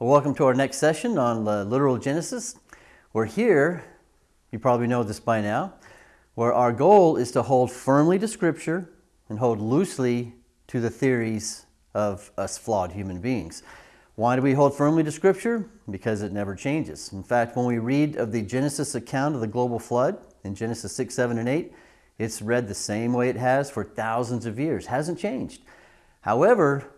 Well, welcome to our next session on uh, literal Genesis. We're here, you probably know this by now, where our goal is to hold firmly to Scripture and hold loosely to the theories of us flawed human beings. Why do we hold firmly to Scripture? Because it never changes. In fact, when we read of the Genesis account of the global flood in Genesis 6, 7, and 8, it's read the same way it has for thousands of years, hasn't changed. However,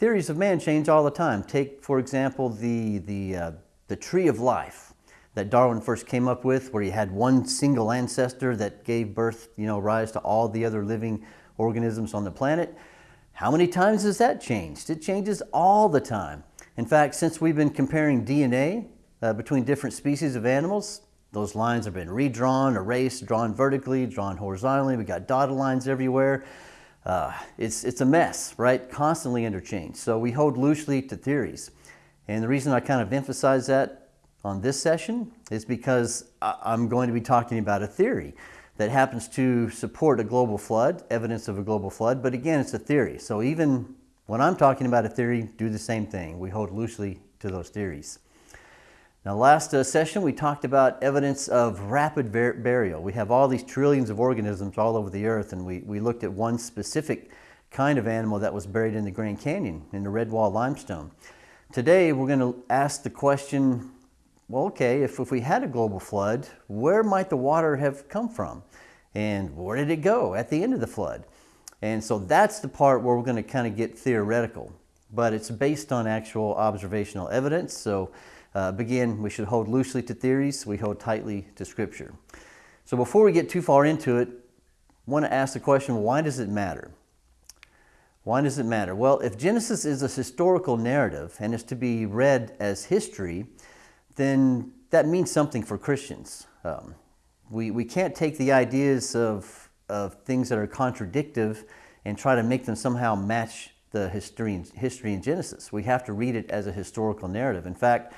Theories of man change all the time. Take, for example, the, the, uh, the tree of life that Darwin first came up with, where he had one single ancestor that gave birth, you know, rise to all the other living organisms on the planet. How many times has that changed? It changes all the time. In fact, since we've been comparing DNA uh, between different species of animals, those lines have been redrawn, erased, drawn vertically, drawn horizontally. We got dotted lines everywhere uh, it's, it's a mess, right? Constantly interchanged. So we hold loosely to theories. And the reason I kind of emphasize that on this session is because I'm going to be talking about a theory that happens to support a global flood, evidence of a global flood, but again, it's a theory. So even when I'm talking about a theory, do the same thing. We hold loosely to those theories. Now, last uh, session we talked about evidence of rapid burial. We have all these trillions of organisms all over the earth, and we, we looked at one specific kind of animal that was buried in the Grand Canyon in the Redwall limestone. Today we're going to ask the question well, okay, if, if we had a global flood, where might the water have come from? And where did it go at the end of the flood? And so that's the part where we're going to kind of get theoretical, but it's based on actual observational evidence. So uh, again, we should hold loosely to theories, we hold tightly to Scripture. So before we get too far into it, I want to ask the question, why does it matter? Why does it matter? Well, if Genesis is a historical narrative and is to be read as history, then that means something for Christians. Um, we, we can't take the ideas of, of things that are contradictive and try to make them somehow match the history history in Genesis. We have to read it as a historical narrative. In fact,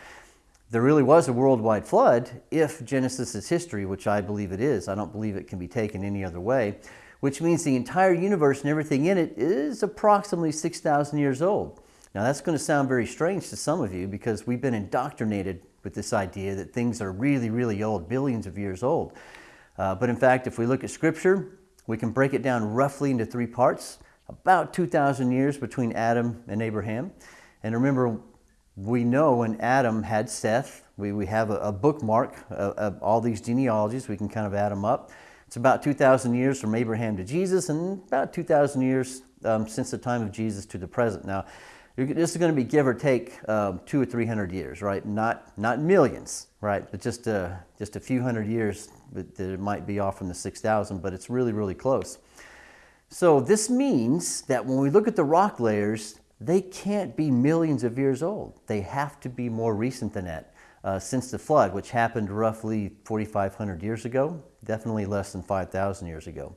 there really was a worldwide flood if Genesis is history, which I believe it is. I don't believe it can be taken any other way, which means the entire universe and everything in it is approximately 6,000 years old. Now that's going to sound very strange to some of you because we've been indoctrinated with this idea that things are really, really old, billions of years old. Uh, but in fact, if we look at Scripture, we can break it down roughly into three parts. About 2,000 years between Adam and Abraham. And remember, we know when Adam had Seth, we, we have a, a bookmark of, of, all these genealogies. We can kind of add them up. It's about 2,000 years from Abraham to Jesus and about 2,000 years um, since the time of Jesus to the present. Now, this is going to be give or take um, two or 300 years, right? Not, not millions, right? But just, uh, just a few hundred years that it might be off from the 6,000, but it's really, really close. So this means that when we look at the rock layers, they can't be millions of years old. They have to be more recent than that. Uh, since the flood, which happened roughly 4,500 years ago, definitely less than 5,000 years ago.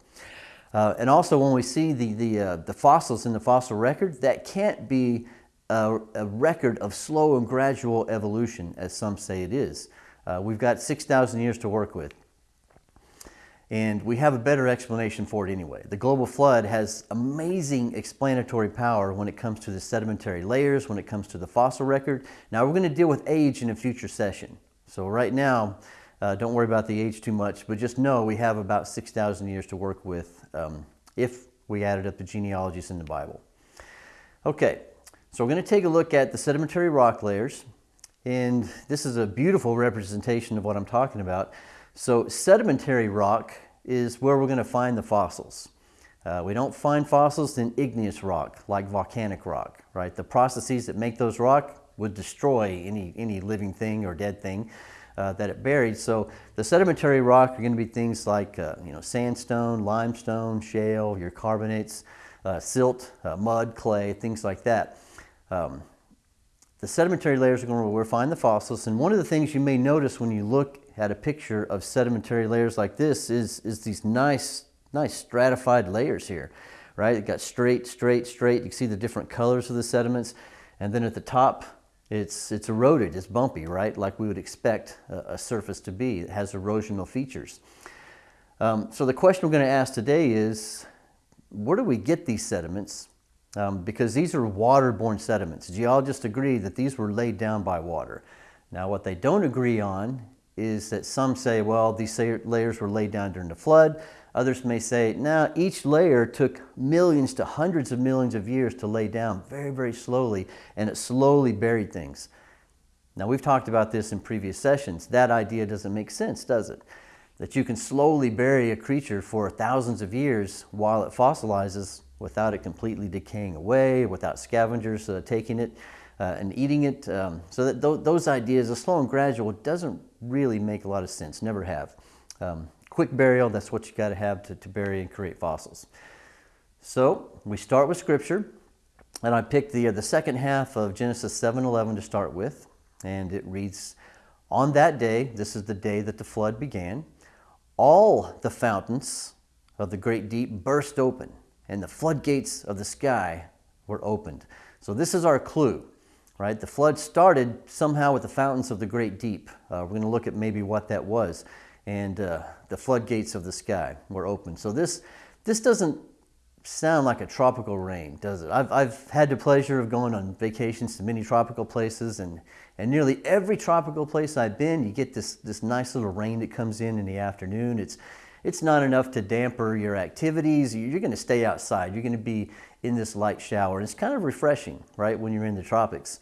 Uh, and also when we see the, the, uh, the fossils in the fossil record, that can't be a, a, record of slow and gradual evolution, as some say it is. Uh, we've got 6,000 years to work with. And we have a better explanation for it anyway. The global flood has amazing explanatory power when it comes to the sedimentary layers, when it comes to the fossil record. Now we're going to deal with age in a future session. So right now, uh, don't worry about the age too much, but just know we have about 6,000 years to work with um, if we added up the genealogies in the Bible. Okay, so we're going to take a look at the sedimentary rock layers. And this is a beautiful representation of what I'm talking about. So sedimentary rock is where we're going to find the fossils. Uh, we don't find fossils in igneous rock, like volcanic rock, right? The processes that make those rock would destroy any, any living thing or dead thing uh, that it buried. So the sedimentary rock are going to be things like, uh, you know, sandstone, limestone, shale, your carbonates, uh, silt, uh, mud, clay, things like that. Um, the sedimentary layers are going to where we find the fossils. And one of the things you may notice when you look had a picture of sedimentary layers like this is, is these nice, nice stratified layers here, right? It got straight, straight, straight. You can see the different colors of the sediments. And then at the top, it's, it's eroded, it's bumpy, right? Like we would expect a, a surface to be. It has erosional features. Um, so the question we're going to ask today is, where do we get these sediments? um, because these are waterborne sediments. Geologists agree that these were laid down by water. Now, what they don't agree on is that some say, well, these layers were laid down during the flood. Others may say, now each layer took millions to hundreds of millions of years to lay down very, very slowly, and it slowly buried things. Now, we've talked about this in previous sessions. That idea doesn't make sense, does it? That you can slowly bury a creature for thousands of years while it fossilizes without it completely decaying away, without scavengers uh, taking it uh, and eating it. Um, so that th those ideas, the slow and gradual, doesn't really make a lot of sense, never have. Um, quick burial, that's what you got to have to bury and create fossils. So we start with scripture, and I picked the, uh, the second half of Genesis 7.11 to start with, and it reads, On that day, this is the day that the flood began, all the fountains of the great deep burst open, and the floodgates of the sky were opened. So this is our clue, right? The flood started somehow with the fountains of the great deep. Uh, we're going to look at maybe what that was and uh, the floodgates of the sky were open. So this, this doesn't sound like a tropical rain, does it? I've, I've had the pleasure of going on vacations to many tropical places, and, and nearly every tropical place I've been, you get this, this nice little rain that comes in in the afternoon. It's, it's not enough to damper your activities. You're going to stay outside. You're going to be in this light shower. It's kind of refreshing, right, when you're in the tropics.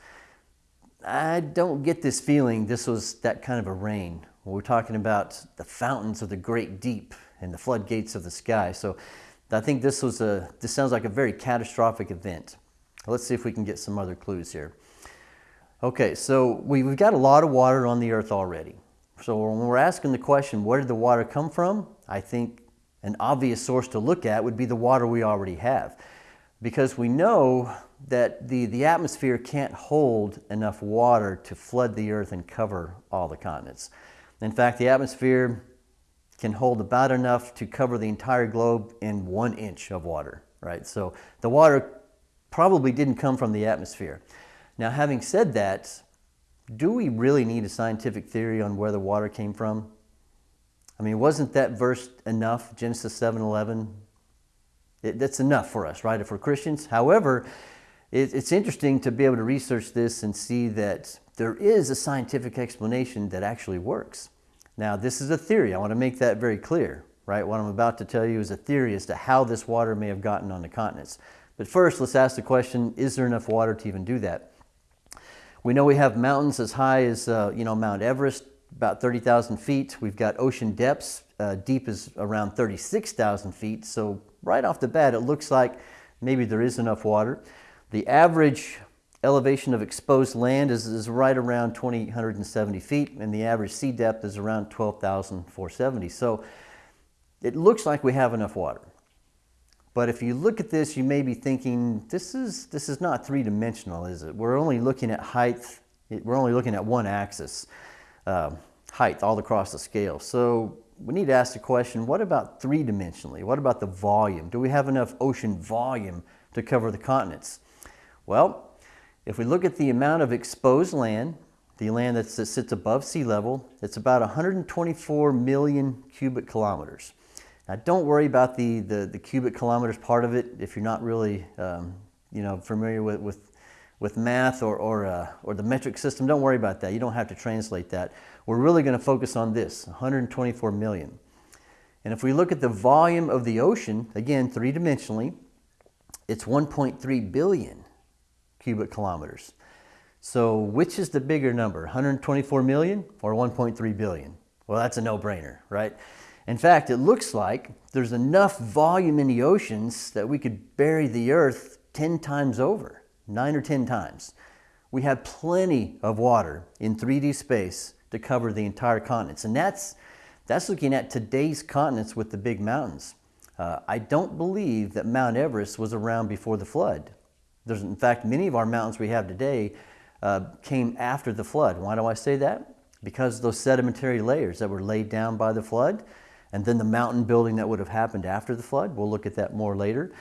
I don't get this feeling this was that kind of a rain we're talking about the fountains of the great deep and the floodgates of the sky. So I think this was a, this sounds like a very catastrophic event. Let's see if we can get some other clues here. Okay, so we've got a lot of water on the earth already. So when we're asking the question, where did the water come from? I think an obvious source to look at would be the water we already have. Because we know that the, the atmosphere can't hold enough water to flood the earth and cover all the continents. In fact, the atmosphere can hold about enough to cover the entire globe in one inch of water, right? So the water probably didn't come from the atmosphere. Now, having said that, do we really need a scientific theory on where the water came from? I mean, wasn't that verse enough, Genesis 7.11? It, that's enough for us, right, if we're Christians. However, it, it's interesting to be able to research this and see that there is a scientific explanation that actually works. Now, this is a theory. I want to make that very clear, right? What I'm about to tell you is a theory as to how this water may have gotten on the continents. But first, let's ask the question, is there enough water to even do that? We know we have mountains as high as, uh, you know, Mount Everest, about 30,000 feet. We've got ocean depths, uh, deep is around 36,000 feet. So right off the bat, it looks like maybe there is enough water. The average elevation of exposed land is, is right around 2,870 feet, and the average sea depth is around 12,470. So it looks like we have enough water. But if you look at this, you may be thinking, this is, this is not three-dimensional, is it? We're only looking at height, we're only looking at one axis, uh, height all across the scale. So we need to ask the question, what about three-dimensionally? What about the volume? Do we have enough ocean volume to cover the continents? Well, if we look at the amount of exposed land, the land that sits above sea level, it's about 124 million cubic kilometers. Now don't worry about the, the, the cubic kilometers part of it if you're not really um, you know, familiar with, with, with math or, or, uh, or the metric system. Don't worry about that. You don't have to translate that. We're really going to focus on this, 124 million. And if we look at the volume of the ocean, again, three-dimensionally, it's 1.3 billion cubic kilometers. So which is the bigger number, 124 million or 1.3 billion? Well, that's a no-brainer, right? In fact, it looks like there's enough volume in the oceans that we could bury the Earth 10 times over, nine or 10 times. We have plenty of water in 3D space to cover the entire continents. And that's, that's looking at today's continents with the big mountains. Uh, I don't believe that Mount Everest was around before the flood. There's, in fact, many of our mountains we have today uh, came after the flood. Why do I say that? Because those sedimentary layers that were laid down by the flood, and then the mountain building that would have happened after the flood. We'll look at that more later.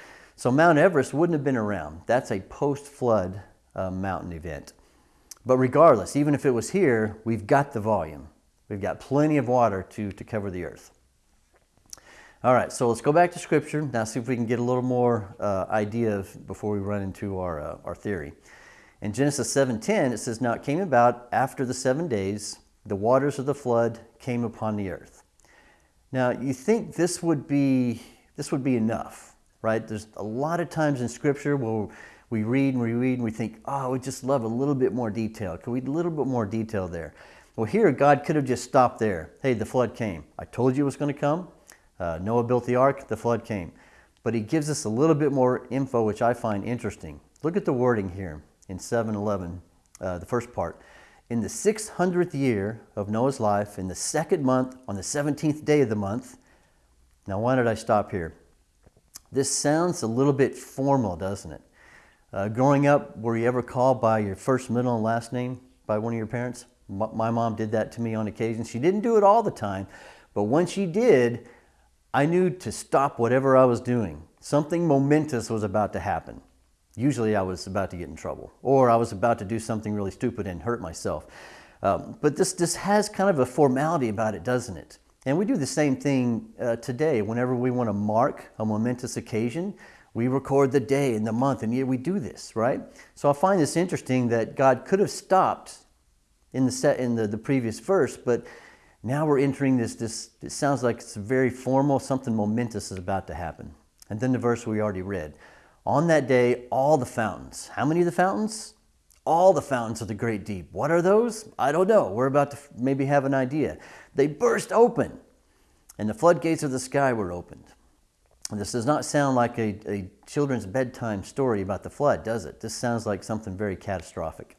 So Mount Everest wouldn't have been around. That's a post-flood uh, mountain event. But regardless, even if it was here, we've got the volume. We've got plenty of water to, to cover the earth. All right, so let's go back to Scripture. Now, see if we can get a little more uh, idea of, before we run into our, uh, our theory. In Genesis 7.10, it says, Now it came about after the seven days, the waters of the flood came upon the earth. Now, you think this would be, this would be enough, right? There's a lot of times in Scripture where we read and we read and we think, oh, we just love a little bit more detail. Could we a little bit more detail there? Well, here, God could have just stopped there. Hey, the flood came. I told you it was going to come. Uh, Noah built the ark, the flood came. But he gives us a little bit more info, which I find interesting. Look at the wording here in 711, uh, the first part. In the 600th year of Noah's life, in the second month, on the 17th day of the month. Now, why did I stop here? This sounds a little bit formal, doesn't it? Uh, growing up, were you ever called by your first, middle, and last name by one of your parents? My mom did that to me on occasion. She didn't do it all the time, but when she did, I knew to stop whatever I was doing. Something momentous was about to happen. Usually I was about to get in trouble or I was about to do something really stupid and hurt myself. Um, but this, this has kind of a formality about it, doesn't it? And we do the same thing uh, today. Whenever we want to mark a momentous occasion, we record the day and the month, and yet we do this, right? So I find this interesting that God could have stopped in the set in the, the previous verse, but now we're entering this, this, it sounds like it's very formal, something momentous is about to happen. And then the verse we already read. On that day, all the fountains. How many of the fountains? All the fountains of the great deep. What are those? I don't know. We're about to maybe have an idea. They burst open, and the floodgates of the sky were opened. And this does not sound like a, a children's bedtime story about the flood, does it? This sounds like something very catastrophic.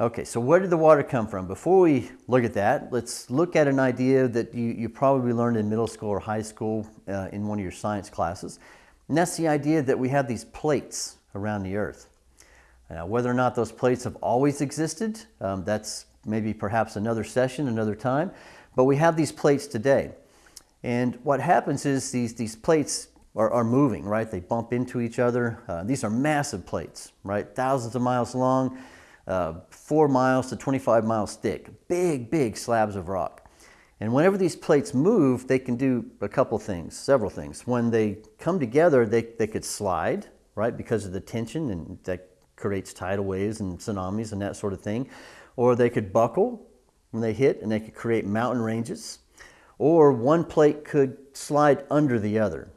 Okay, so where did the water come from? Before we look at that, let's look at an idea that you, you probably learned in middle school or high school uh, in one of your science classes. And that's the idea that we have these plates around the earth. Now, whether or not those plates have always existed, um, that's maybe perhaps another session, another time. But we have these plates today. And what happens is these, these plates are, are moving, right? They bump into each other. Uh, these are massive plates, right? Thousands of miles long uh, four miles to 25 miles thick, big, big slabs of rock. And whenever these plates move, they can do a couple things, several things. When they come together, they, they could slide, right, because of the tension, and that creates tidal waves and tsunamis and that sort of thing. Or they could buckle when they hit, and they could create mountain ranges. Or one plate could slide under the other.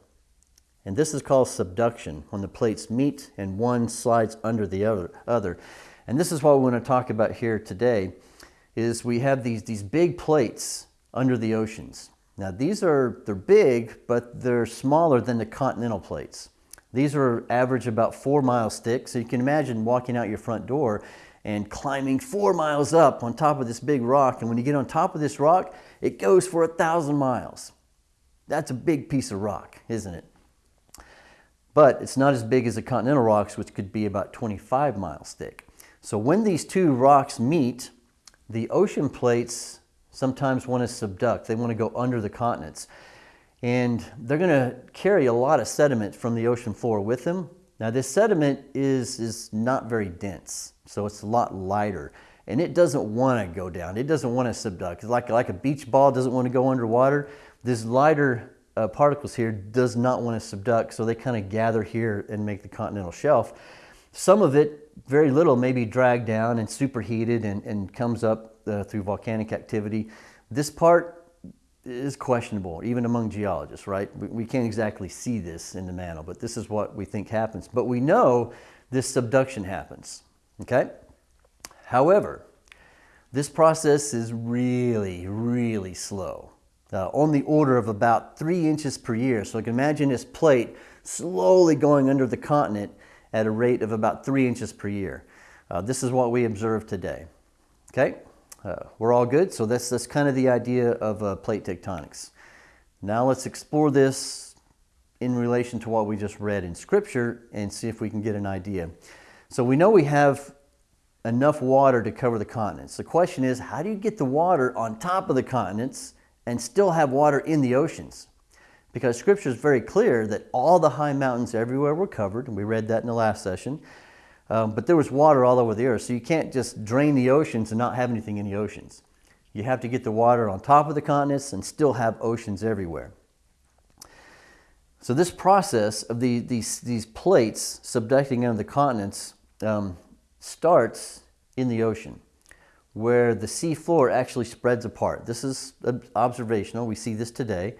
And this is called subduction, when the plates meet and one slides under the other. And this is what we want to talk about here today, is we have these, these big plates under the oceans. Now these are, they're big, but they're smaller than the continental plates. These are average about four miles thick, so you can imagine walking out your front door and climbing four miles up on top of this big rock. And when you get on top of this rock, it goes for a thousand miles. That's a big piece of rock, isn't it? But it's not as big as the continental rocks, which could be about 25 miles thick. So when these two rocks meet, the ocean plates sometimes want to subduct. They want to go under the continents. And they're going to carry a lot of sediment from the ocean floor with them. Now this sediment is, is not very dense, so it's a lot lighter. And it doesn't want to go down. It doesn't want to subduct. It's like, like a beach ball doesn't want to go underwater. This lighter uh, particles here does not want to subduct, so they kind of gather here and make the continental shelf. Some of it, very little, may be dragged down and superheated and, and comes up uh, through volcanic activity. This part is questionable, even among geologists, right? We, we can't exactly see this in the mantle, but this is what we think happens. But we know this subduction happens, okay? However, this process is really, really slow. Uh, on the order of about three inches per year. So you can imagine this plate slowly going under the continent at a rate of about three inches per year. Uh, this is what we observe today. Okay, uh, we're all good. So that's, that's kind of the idea of uh, plate tectonics. Now let's explore this in relation to what we just read in scripture and see if we can get an idea. So we know we have enough water to cover the continents. The question is, how do you get the water on top of the continents and still have water in the oceans? because Scripture is very clear that all the high mountains everywhere were covered, and we read that in the last session. Um, but there was water all over the earth, so you can't just drain the oceans and not have anything in the oceans. You have to get the water on top of the continents and still have oceans everywhere. So this process of the, these, these plates subducting under the continents um, starts in the ocean where the sea floor actually spreads apart. This is observational. We see this today.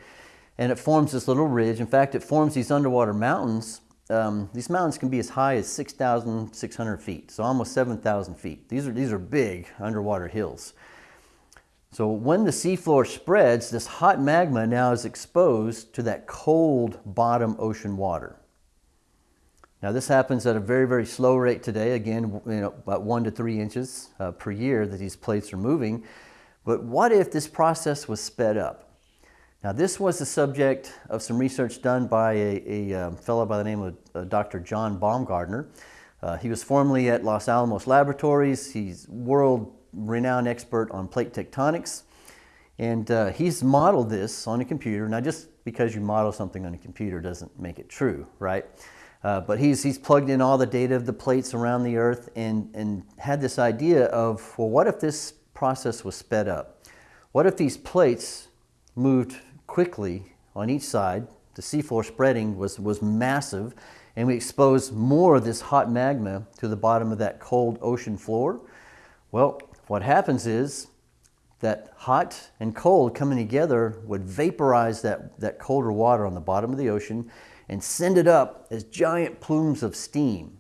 And it forms this little ridge. In fact, it forms these underwater mountains. Um, these mountains can be as high as 6,600 feet, so almost 7,000 feet. These are, these are big underwater hills. So when the seafloor spreads, this hot magma now is exposed to that cold bottom ocean water. Now this happens at a very, very slow rate today, again, you know, about one to three inches uh, per year that these plates are moving. But what if this process was sped up? Now this was the subject of some research done by a, a um, fellow by the name of uh, Dr. John Baumgardner. Uh, he was formerly at Los Alamos Laboratories. He's world renowned expert on plate tectonics. And uh, he's modeled this on a computer. Now, just because you model something on a computer doesn't make it true, right? Uh, but he's, he's plugged in all the data of the plates around the Earth and, and had this idea of, well, what if this process was sped up? What if these plates moved quickly on each side? The seafloor spreading was, was massive, and we exposed more of this hot magma to the bottom of that cold ocean floor. Well, what happens is that hot and cold coming together would vaporize that, that colder water on the bottom of the ocean and send it up as giant plumes of steam.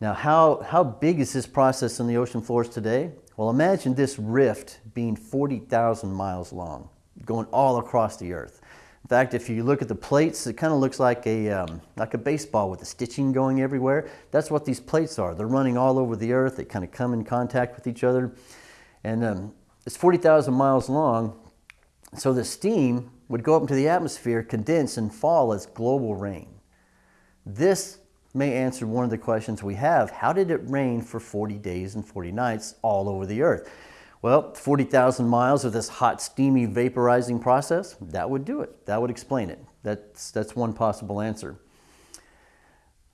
Now, how, how big is this process on the ocean floors today? Well, imagine this rift being 40,000 miles long, going all across the earth. In fact, if you look at the plates, it kind of looks like a, um, like a baseball with the stitching going everywhere. That's what these plates are. They're running all over the earth. They kind of come in contact with each other. And um, it's 40,000 miles long. So the steam would go up into the atmosphere, condense, and fall as global rain. This may answer one of the questions we have. How did it rain for 40 days and 40 nights all over the earth? Well, 40,000 miles of this hot, steamy, vaporizing process, that would do it. That would explain it. That's, that's one possible answer.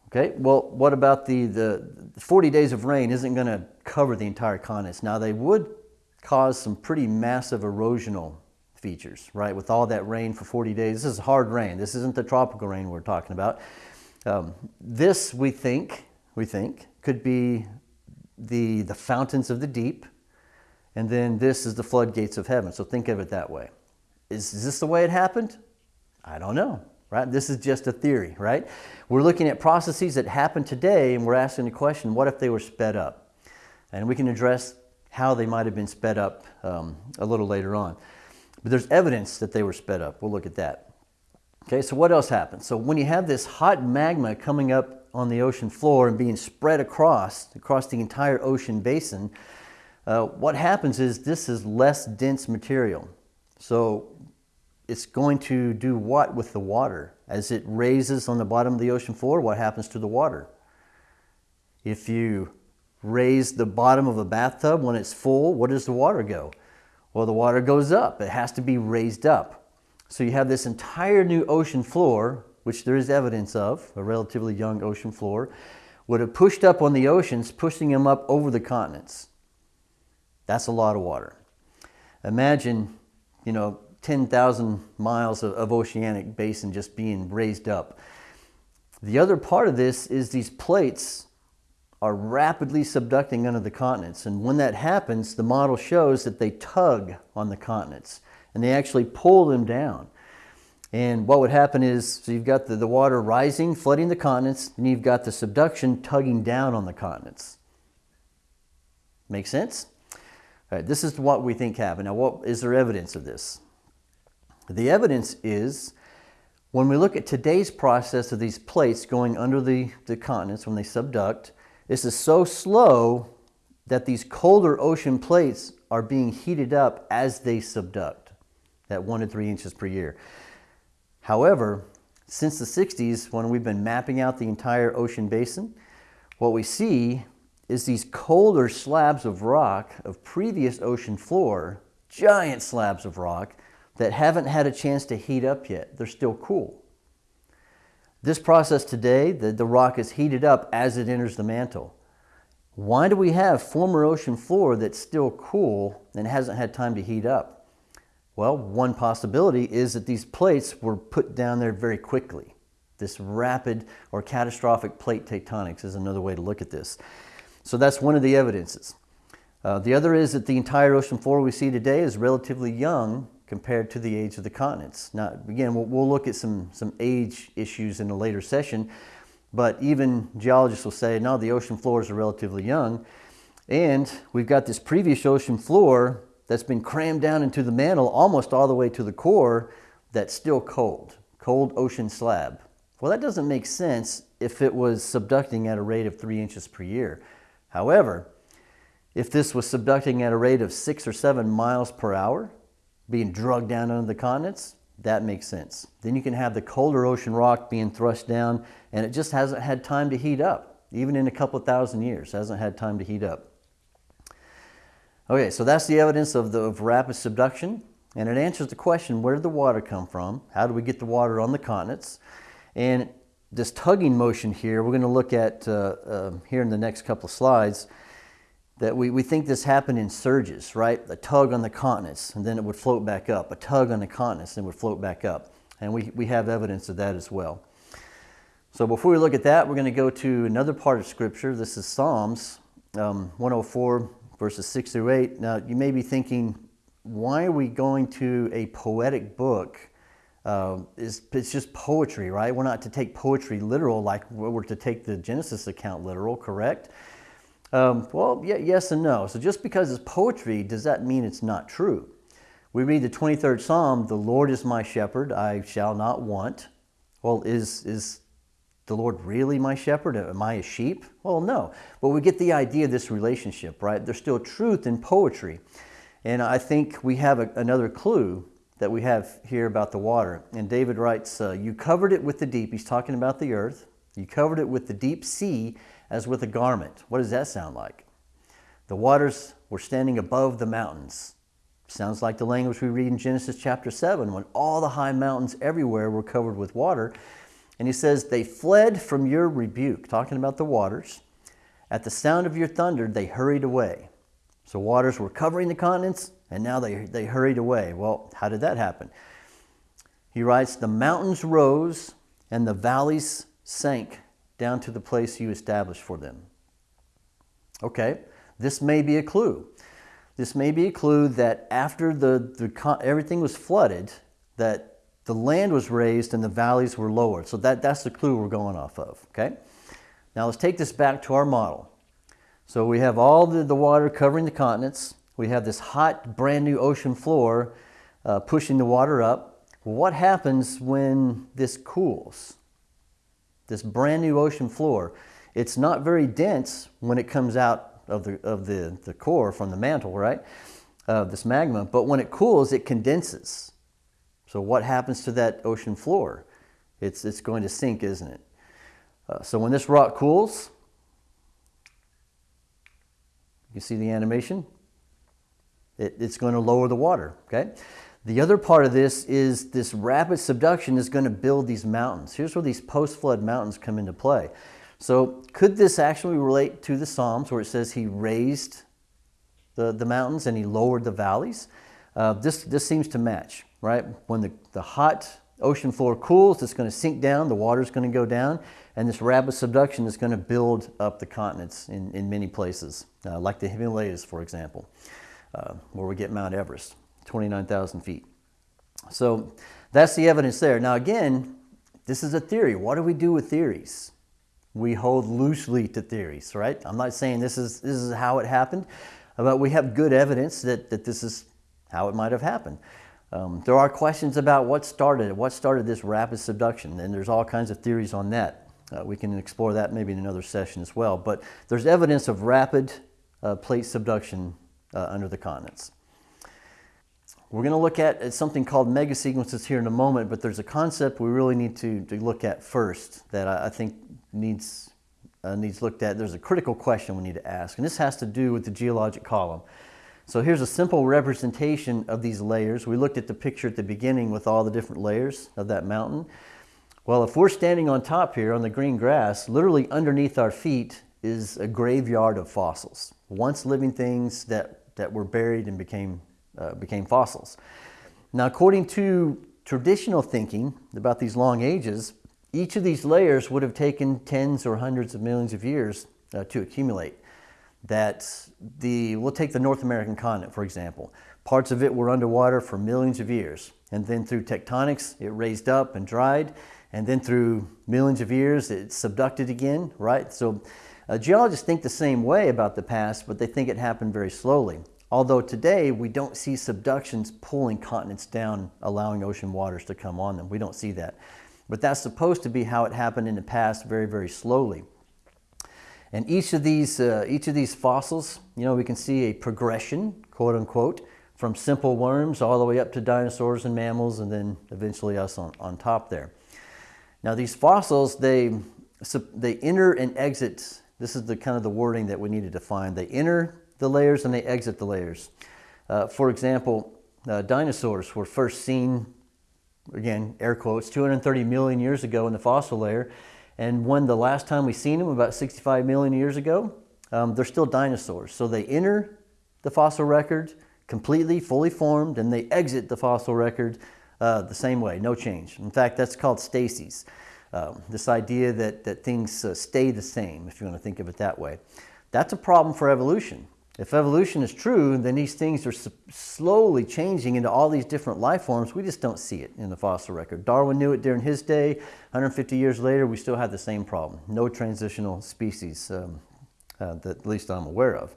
Okay, well, what about the, the 40 days of rain isn't going to cover the entire continent. Now, they would cause some pretty massive erosional features, right? With all that rain for 40 days. This is hard rain. This isn't the tropical rain we're talking about. Um, this, we think, we think, could be the, the fountains of the deep, and then this is the floodgates of heaven. So think of it that way. Is, is this the way it happened? I don't know, right? This is just a theory, right? We're looking at processes that happen today and we're asking the question, what if they were sped up? And we can address how they might have been sped up um, a little later on. But there's evidence that they were sped up. We'll look at that. Okay, so what else happens? So when you have this hot magma coming up on the ocean floor and being spread across, across the entire ocean basin, uh, what happens is this is less dense material. So it's going to do what with the water? As it raises on the bottom of the ocean floor, what happens to the water? If you raise the bottom of a bathtub when it's full, where does the water go? Well, the water goes up. It has to be raised up. So you have this entire new ocean floor, which there is evidence of, a relatively young ocean floor, would have pushed up on the oceans, pushing them up over the continents. That's a lot of water. Imagine, you know, 10,000 miles of, of, oceanic basin just being raised up. The other part of this is these plates are rapidly subducting under the continents. And when that happens, the model shows that they tug on the continents and they actually pull them down. And what would happen is, so you've got the, the water rising, flooding the continents, and you've got the subduction tugging down on the continents. Make sense? This is what we think happened. Now, what is there evidence of this? The evidence is when we look at today's process of these plates going under the, the continents when they subduct, this is so slow that these colder ocean plates are being heated up as they subduct at one to three inches per year. However, since the 60s, when we've been mapping out the entire ocean basin, what we see is these colder slabs of rock of previous ocean floor, giant slabs of rock that haven't had a chance to heat up yet. They're still cool. This process today, the, the rock is heated up as it enters the mantle. Why do we have former ocean floor that's still cool and hasn't had time to heat up? Well, one possibility is that these plates were put down there very quickly. This rapid or catastrophic plate tectonics is another way to look at this. So that's one of the evidences. Uh, the other is that the entire ocean floor we see today is relatively young compared to the age of the continents. Now, again, we'll, we'll look at some, some age issues in a later session, but even geologists will say, no, the ocean floors are relatively young. And we've got this previous ocean floor that's been crammed down into the mantle almost all the way to the core that's still cold, cold ocean slab. Well, that doesn't make sense if it was subducting at a rate of three inches per year. However, if this was subducting at a rate of six or seven miles per hour, being drugged down under the continents, that makes sense. Then you can have the colder ocean rock being thrust down and it just hasn't had time to heat up. Even in a couple thousand years, hasn't had time to heat up. Okay, so that's the evidence of, the, of rapid subduction, and it answers the question, where did the water come from? How do we get the water on the continents? And this tugging motion here, we're going to look at uh, uh, here in the next couple of slides, that we, we think this happened in surges, right? A tug on the continents, and then it would float back up. A tug on the continents, and it would float back up. And we, we have evidence of that as well. So before we look at that, we're going to go to another part of Scripture. This is Psalms um, 104, verses 6 through 8. Now, you may be thinking, why are we going to a poetic book? Uh, it's, it's just poetry, right? We're not to take poetry literal like we're to take the Genesis account literal, correct? Um, well, yeah, yes and no. So just because it's poetry, does that mean it's not true? We read the 23rd Psalm, the Lord is my shepherd, I shall not want. Well, is, is the Lord really my shepherd? Am I a sheep? Well, no. But we get the idea of this relationship, right? There's still truth in poetry. And I think we have a, another clue that we have here about the water. And David writes, uh, You covered it with the deep. He's talking about the earth. You covered it with the deep sea as with a garment. What does that sound like? The waters were standing above the mountains. Sounds like the language we read in Genesis chapter 7 when all the high mountains everywhere were covered with water. And he says, They fled from your rebuke, talking about the waters. At the sound of your thunder, they hurried away. So waters were covering the continents, and now they, they hurried away. Well, how did that happen? He writes, The mountains rose, and the valleys sank down to the place you established for them. Okay, this may be a clue. This may be a clue that after the, the everything was flooded, that the land was raised and the valleys were lowered. So that, that's the clue we're going off of, okay? Now let's take this back to our model. So we have all the, the water covering the continents. We have this hot, brand new ocean floor uh, pushing the water up. what happens when this cools? This brand new ocean floor. It's not very dense when it comes out of the, of the, the core from the mantle, right? Uh, this magma, but when it cools, it condenses. So what happens to that ocean floor? It's, it's going to sink, isn't it? Uh, so when this rock cools, you see the animation? It, it's going to lower the water, okay? The other part of this is this rapid subduction is going to build these mountains. Here's where these post-flood mountains come into play. So could this actually relate to the Psalms where it says he raised the, the mountains and he lowered the valleys? Uh, this, this seems to match right? When the, the hot ocean floor cools, it's going to sink down, the water's going to go down, and this rapid subduction is going to build up the continents in, in many places, uh, like the Himalayas, for example, uh, where we get Mount Everest, 29,000 feet. So that's the evidence there. Now again, this is a theory. What do we do with theories? We hold loosely to theories, right? I'm not saying this is, this is how it happened, but we have good evidence that, that this is how it might have happened. Um, there are questions about what started what started this rapid subduction, and there's all kinds of theories on that. Uh, we can explore that maybe in another session as well. But there's evidence of rapid uh, plate subduction uh, under the continents. We're going to look at, at something called megasequences here in a moment, but there's a concept we really need to, to look at first that I, I think needs, uh, needs looked at. There's a critical question we need to ask, and this has to do with the geologic column. So here's a simple representation of these layers. We looked at the picture at the beginning with all the different layers of that mountain. Well, if we're standing on top here on the green grass, literally underneath our feet is a graveyard of fossils. Once living things that, that were buried and became, uh, became fossils. Now, according to traditional thinking about these long ages, each of these layers would have taken tens or hundreds of millions of years uh, to accumulate. That the, we'll take the North American continent, for example. Parts of it were underwater for millions of years. And then through tectonics, it raised up and dried. And then through millions of years, it subducted again, right? So uh, geologists think the same way about the past, but they think it happened very slowly. Although today we don't see subductions pulling continents down, allowing ocean waters to come on them. We don't see that. But that's supposed to be how it happened in the past very, very slowly. And each of these, uh, each of these fossils, you know, we can see a progression, quote unquote, from simple worms all the way up to dinosaurs and mammals and then eventually us on, on top there. Now these fossils, they, they enter and exit, this is the kind of the wording that we need to define. They enter the layers and they exit the layers. Uh, for example, uh, dinosaurs were first seen, again, air quotes, 230 million years ago in the fossil layer. And when the last time we seen them, about 65 million years ago, um, they're still dinosaurs. So they enter the fossil record completely, fully formed, and they exit the fossil record uh, the same way, no change. In fact, that's called stasis. Um, this idea that, that things uh, stay the same, if you want to think of it that way. That's a problem for evolution. If evolution is true, then these things are slowly changing into all these different life forms. We just don't see it in the fossil record. Darwin knew it during his day. 150 years later, we still have the same problem. No transitional species, um, uh, that at least I'm aware of.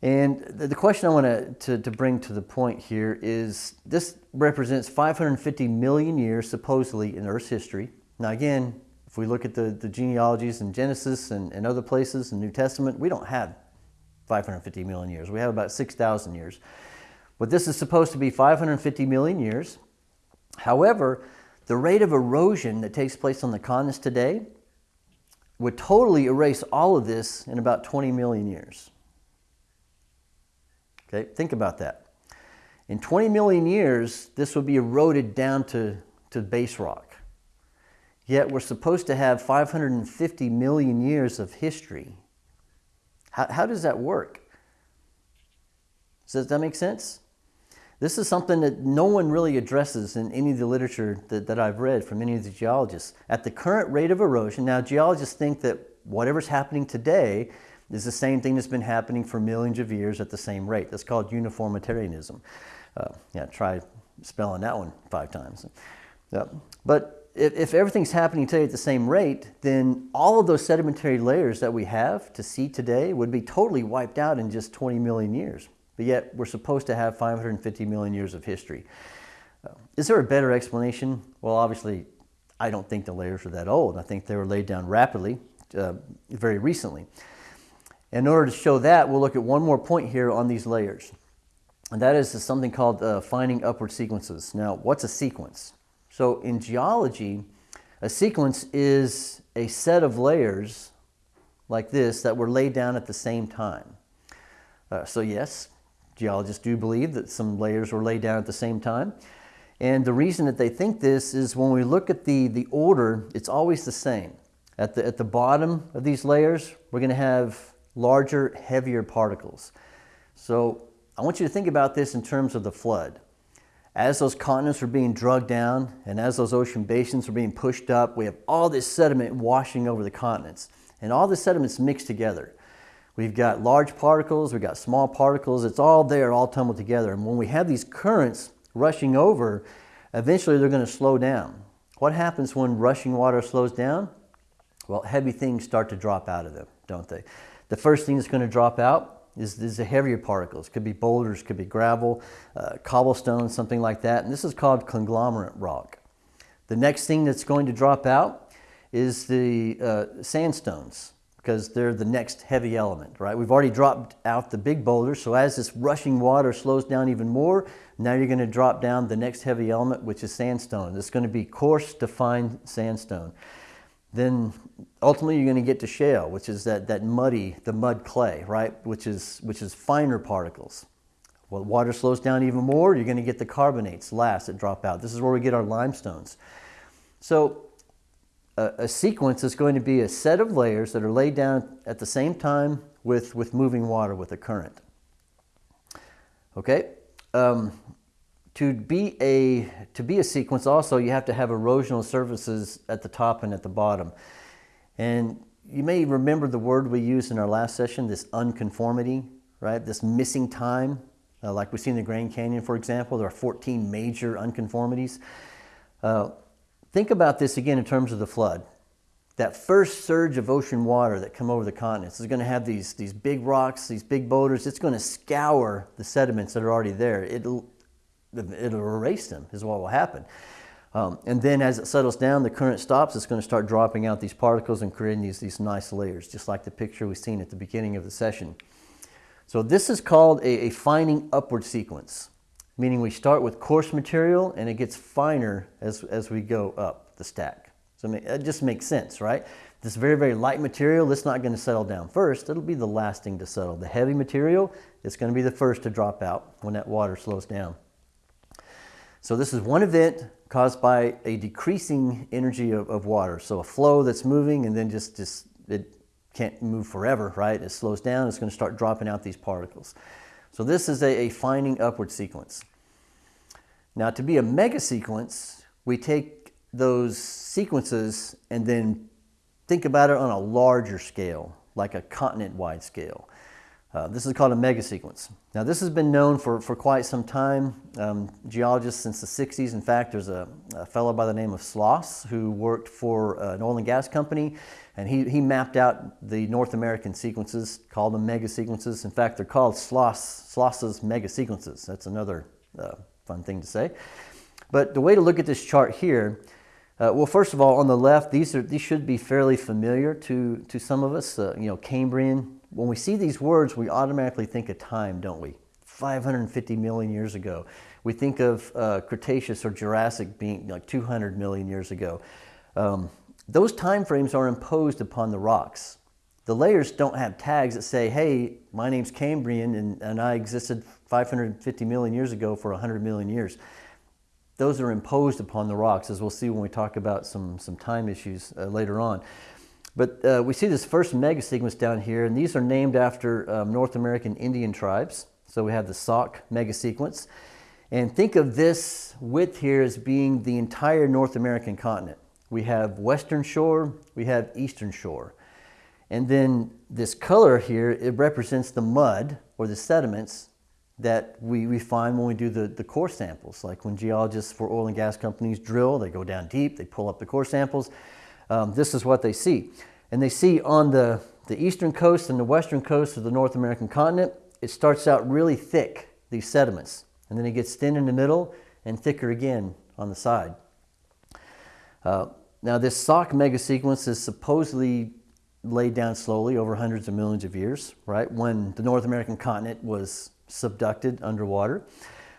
And the, the question I want to, to bring to the point here is this represents 550 million years supposedly in Earth's history. Now again, if we look at the, the genealogies in Genesis and, and other places in the New Testament, we don't have 550 million years. We have about 6,000 years. But this is supposed to be 550 million years. However, the rate of erosion that takes place on the continents today would totally erase all of this in about 20 million years. Okay, think about that. In 20 million years, this would be eroded down to, to base rock. Yet we're supposed to have 550 million years of history how, how does that work? Does that make sense? This is something that no one really addresses in any of the literature that, that I've read from any of the geologists. At the current rate of erosion, now geologists think that whatever's happening today is the same thing that's been happening for millions of years at the same rate. That's called uniformitarianism. Uh, yeah, try spelling that one five times. Yeah. But if, if everything's happening today at the same rate, then all of those sedimentary layers that we have to see today would be totally wiped out in just 20 million years. But yet we're supposed to have 550 million years of history. Uh, is there a better explanation? Well, obviously, I don't think the layers are that old. I think they were laid down rapidly, uh, very recently. In order to show that, we'll look at one more point here on these layers. And that is something called uh, fining upward sequences. Now, what's a sequence? So in geology, a sequence is a set of layers like this that were laid down at the same time. Uh, so yes, geologists do believe that some layers were laid down at the same time. And the reason that they think this is when we look at the, the order, it's always the same. At the, at the bottom of these layers, we're going to have larger, heavier particles. So I want you to think about this in terms of the flood. As those continents were being drugged down and as those ocean basins were being pushed up, we have all this sediment washing over the continents. And all the sediments mixed together. We've got large particles, we've got small particles, it's all there, all tumbled together. And when we have these currents rushing over, eventually they're going to slow down. What happens when rushing water slows down? Well, heavy things start to drop out of them, don't they? The first thing that's going to drop out is, the heavier particles. Could be boulders, could be gravel, uh, cobblestone, something like that. And this is called conglomerate rock. The next thing that's going to drop out is the uh, sandstones because they're the next heavy element, right? We've already dropped out the big boulders, so as this rushing water slows down even more, now you're going to drop down the next heavy element, which is sandstone. It's going to be coarse to fine sandstone then ultimately you're going to get to shale, which is that, that muddy, the mud clay, right? Which is, which is finer particles. Well, water slows down even more, you're going to get the carbonates last that drop out. This is where we get our limestones. So a, a sequence is going to be a set of layers that are laid down at the same time with, with moving water, with a current. Okay? Um, to be a to be a sequence also you have to have erosional surfaces at the top and at the bottom. And you may remember the word we used in our last session this unconformity right? This missing time. Uh, like we see in the grand canyon for example there are 14 major unconformities. Uh, think about this again in terms of the flood. That first surge of ocean water that come over the continents is going to have these, these big rocks, these big boulders. It's going to scour the sediments that are already there. It'll, it'll erase them is what will happen. Um, and then as it settles down, the current stops, it's going to start dropping out these particles and creating these, these nice layers, just like the picture we've seen at the beginning of the session. So this is called a, a fining upward sequence, meaning we start with coarse material and it gets finer as, as we go up the stack. So it just makes sense, right? This very, very light material, it's not going to settle down first. It'll be the last thing to settle. The heavy material, it's going to be the first to drop out when that water slows down. So this is one event caused by a decreasing energy of, of water. So a flow that's moving and then just, just it can't move forever, right? It slows down, it's going to start dropping out these particles. So this is a, a fining upward sequence. Now to be a mega sequence, we take those sequences and then think about it on a larger scale, like a continent-wide scale. Uh, this is called a megasequence. Now this has been known for, for quite some time, um, geologists since the 60s. In fact, there's a, a fellow by the name of Sloss who worked for uh, an oil and gas company and he, he mapped out the North American sequences, called them megasequences. In fact, they're called Sloss, Sloss's megasequences. That's another uh, fun thing to say. But the way to look at this chart here, uh, well, first of all, on the left, these, are, these should be fairly familiar to, to some of us. Uh, you know, Cambrian, when we see these words, we automatically think of time, don't we? 550 million years ago. We think of uh, Cretaceous or Jurassic being like 200 million years ago. Um, those time frames are imposed upon the rocks. The layers don't have tags that say, hey, my name's Cambrian and, and I existed 550 million years ago for 100 million years. Those are imposed upon the rocks, as we'll see when we talk about some, some time issues uh, later on. But uh, we see this first mega sequence down here, and these are named after um, North American Indian tribes. So we have the Sauk mega sequence. And think of this width here as being the entire North American continent. We have western shore, we have eastern shore. And then this color here, it represents the mud or the sediments that we, we find when we do the, the core samples. Like when geologists for oil and gas companies drill, they go down deep, they pull up the core samples, um, this is what they see. And they see on the, the eastern coast and the western coast of the North American continent, it starts out really thick, these sediments. And then it gets thin in the middle and thicker again on the side. Uh, now this Sauk megasequence is supposedly laid down slowly over hundreds of millions of years, right? When the North American continent was subducted underwater.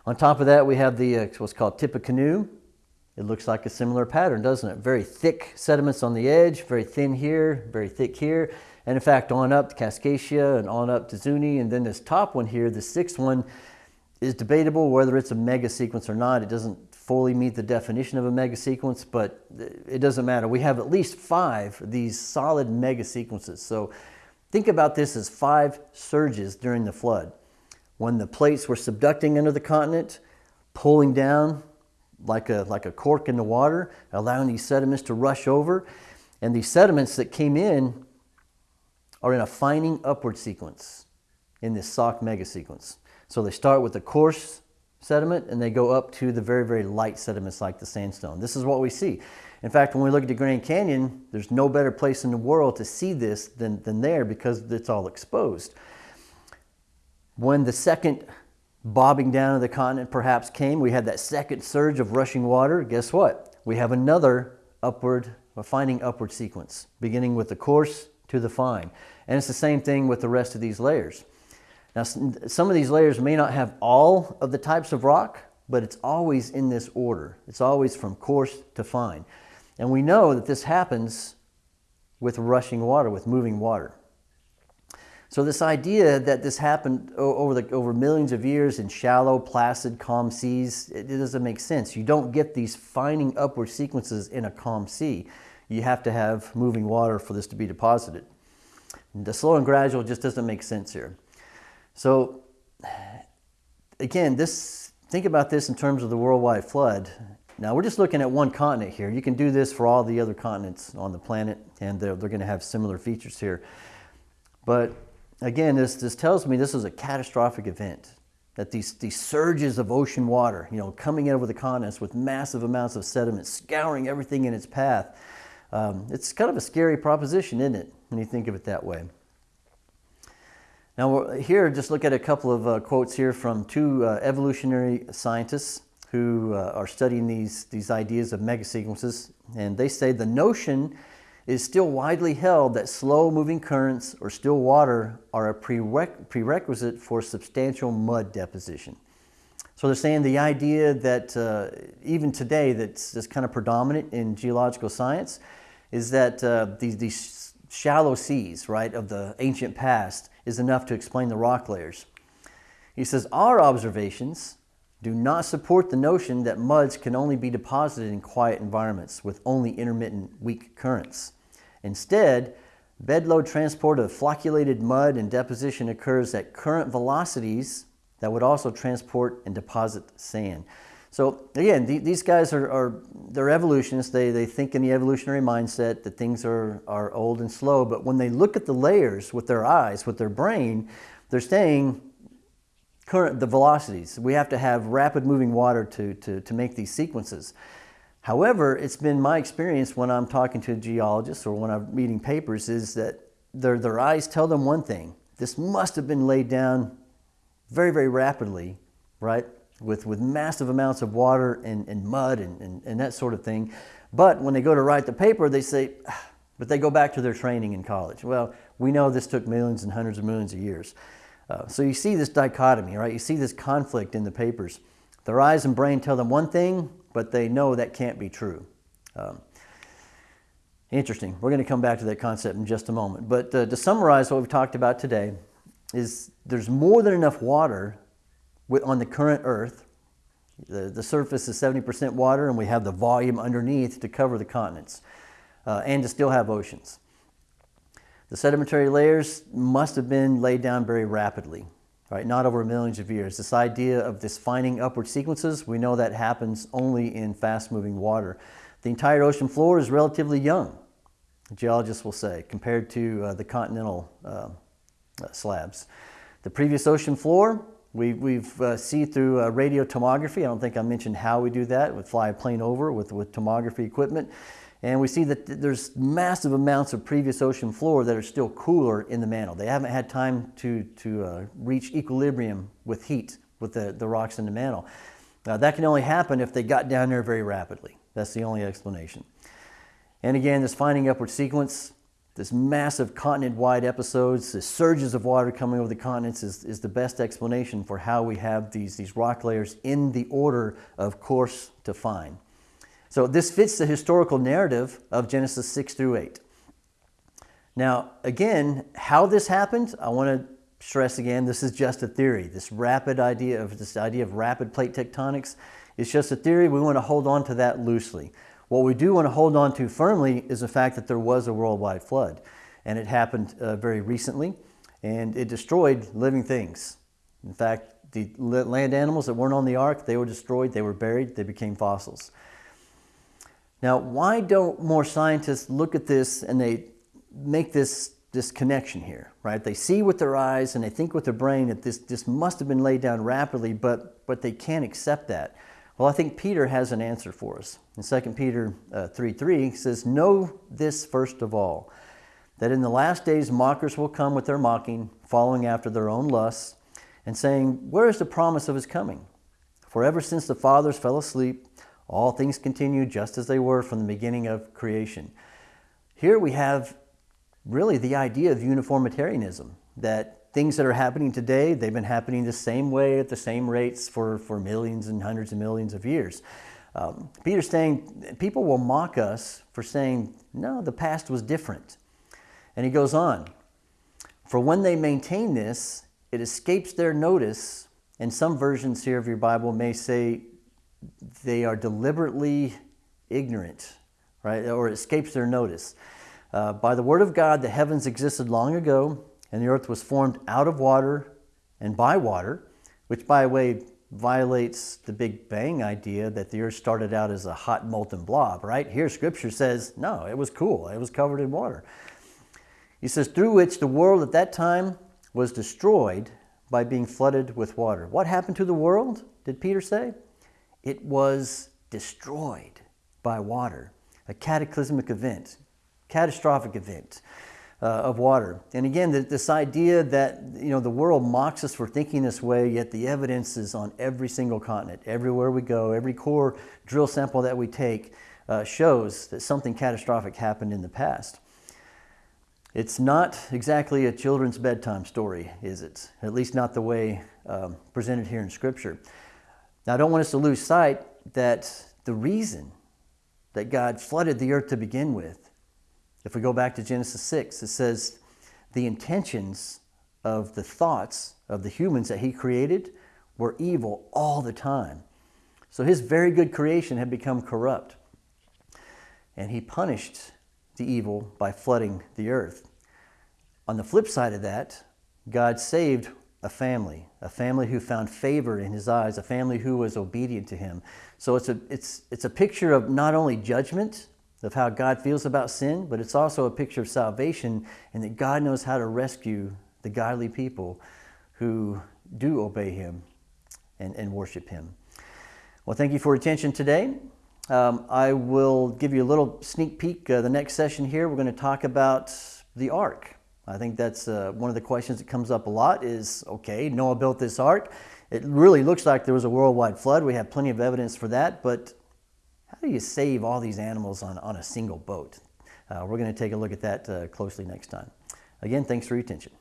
On top of that, we have the uh, what's called Tippecanoe, it looks like a similar pattern, doesn't it? Very thick sediments on the edge, very thin here, very thick here. And in fact, on up to Kaskaskia and on up to Zuni. And then this top one here, the sixth one, is debatable whether it's a mega sequence or not. It doesn't fully meet the definition of a mega sequence, but it doesn't matter. We have at least five of these solid mega sequences. So think about this as five surges during the flood. When the plates were subducting under the continent, pulling down, like a, like a cork in the water, allowing these sediments to rush over. And these sediments that came in are in a fining upward sequence in this Sauk mega sequence. So they start with the coarse sediment and they go up to the very, very light sediments like the sandstone. This is what we see. In fact, when we look at the Grand Canyon, there's no better place in the world to see this than, than there because it's all exposed. When the second bobbing down to the continent perhaps came. We had that second surge of rushing water. Guess what? We have another upward, a fining upward sequence, beginning with the coarse to the fine. And it's the same thing with the rest of these layers. Now, some of these layers may not have all of the types of rock, but it's always in this order. It's always from coarse to fine. And we know that this happens with rushing water, with moving water. So this idea that this happened over, the, over millions of years in shallow, placid, calm seas, it, it doesn't make sense. You don't get these fining upward sequences in a calm sea. You have to have moving water for this to be deposited. The slow and gradual just doesn't make sense here. So again, this think about this in terms of the worldwide flood. Now, we're just looking at one continent here. You can do this for all the other continents on the planet, and they're, they're going to have similar features here. But again, this, this tells me this is a catastrophic event. That these, these surges of ocean water, you know, coming in over the continents with massive amounts of sediment, scouring everything in its path. Um, it's kind of a scary proposition, isn't it, when you think of it that way? Now, here, just look at a couple of uh, quotes here from two uh, evolutionary scientists who uh, are studying these, these ideas of megasequences. And they say the notion is still widely held that slow moving currents or still water are a prerequisite for substantial mud deposition. So they're saying the idea that uh, even today that's, that's kind of predominant in geological science is that uh, these, these shallow seas, right, of the ancient past is enough to explain the rock layers. He says, our observations do not support the notion that muds can only be deposited in quiet environments with only intermittent weak currents. Instead, bedload transport of flocculated mud and deposition occurs at current velocities that would also transport and deposit sand. So again, these guys are, are, they're evolutionists. They, they think in the evolutionary mindset that things are, are old and slow. But when they look at the layers with their eyes, with their brain, they're saying current the velocities. We have to have rapid moving water to, to, to make these sequences. However, it's been my experience when I'm talking to geologists or when I'm reading papers is that their, their eyes tell them one thing. This must have been laid down very, very rapidly, right? with, with massive amounts of water and, and mud and, and, and that sort of thing. But when they go to write the paper, they say, ah, but they go back to their training in college. Well, we know this took millions and hundreds of millions of years. Uh, so you see this dichotomy, right? You see this conflict in the papers. Their eyes and brain tell them one thing, but they know that can't be true. Um, interesting. We're going to come back to that concept in just a moment. But uh, to summarize what we've talked about today, is there's more than enough water on the current Earth. The, the surface is 70% water, and we have the volume underneath to cover the continents uh, and to still have oceans. The sedimentary layers must have been laid down very rapidly, right? Not over millions of years. This idea of this fining upward sequences, we know that happens only in fast-moving water. The entire ocean floor is relatively young, geologists will say, compared to uh, the continental uh, uh slabs. The previous ocean floor we, we've uh, see through uh, radio tomography. I don't think I mentioned how we do that. We fly a plane over with, with tomography equipment. And we see that there's massive amounts of previous ocean floor that are still cooler in the mantle. They haven't had time to, to uh, reach equilibrium with heat with the, the rocks in the mantle. Now, that can only happen if they got down there very rapidly. That's the only explanation. And again, this fining upward sequence, this massive continent-wide episodes, the surges of water coming over the continents is, is the best explanation for how we have these, these rock layers in the order of coarse to fine. So this fits the historical narrative of Genesis 6 through 8. Now, again, how this happened, I want to stress again, this is just a theory. This rapid idea of this idea of rapid plate tectonics is just a theory. We want to hold on to that loosely. What we do want to hold on to firmly is the fact that there was a worldwide flood. And it happened uh, very recently, and it destroyed living things. In fact, the land animals that weren't on the ark, they were destroyed, they were buried, they became fossils. Now, why don't more scientists look at this and they make this, this connection here, right? They see with their eyes and they think with their brain that this, this must have been laid down rapidly, but, but they can't accept that. Well, I think Peter has an answer for us. In 2 Peter uh, 3 3, he says, Know this first of all, that in the last days mockers will come with their mocking, following after their own lusts, and saying, Where is the promise of his coming? For ever since the fathers fell asleep, all things continue just as they were from the beginning of creation. Here we have really the idea of uniformitarianism, that things that are happening today, they've been happening the same way at the same rates for, for millions and hundreds of millions of years. Um, Peter's saying people will mock us for saying, no, the past was different. And he goes on, for when they maintain this, it escapes their notice, and some versions here of your Bible may say they are deliberately ignorant, right? Or escapes their notice. Uh, by the word of God, the heavens existed long ago, and the earth was formed out of water and by water, which, by the way, violates the Big Bang idea that the earth started out as a hot molten blob, right? Here, scripture says, no, it was cool, it was covered in water. He says, through which the world at that time was destroyed by being flooded with water. What happened to the world, did Peter say? It was destroyed by water, a cataclysmic event, catastrophic event uh, of water. And again, this idea that you know the world mocks us for thinking this way, yet the evidence is on every single continent, everywhere we go, every core drill sample that we take uh, shows that something catastrophic happened in the past. It's not exactly a children's bedtime story, is it? At least not the way um, presented here in Scripture. Now, I don't want us to lose sight that the reason that God flooded the earth to begin with, if we go back to Genesis 6, it says the intentions of the thoughts of the humans that He created were evil all the time. So His very good creation had become corrupt. And He punished the evil by flooding the earth. On the flip side of that, God saved a family, a family who found favor in his eyes, a family who was obedient to him. So it's a, it's, it's a picture of not only judgment, of how God feels about sin, but it's also a picture of salvation and that God knows how to rescue the godly people who do obey him and, and worship him. Well, thank you for your attention today. Um, I will give you a little sneak peek. Uh, the next session here, we're going to talk about the ark. I think that's uh, one of the questions that comes up a lot is, okay, Noah built this ark. It really looks like there was a worldwide flood. We have plenty of evidence for that, but how do you save all these animals on, on a single boat? Uh, we're going to take a look at that uh, closely next time. Again, thanks for your attention.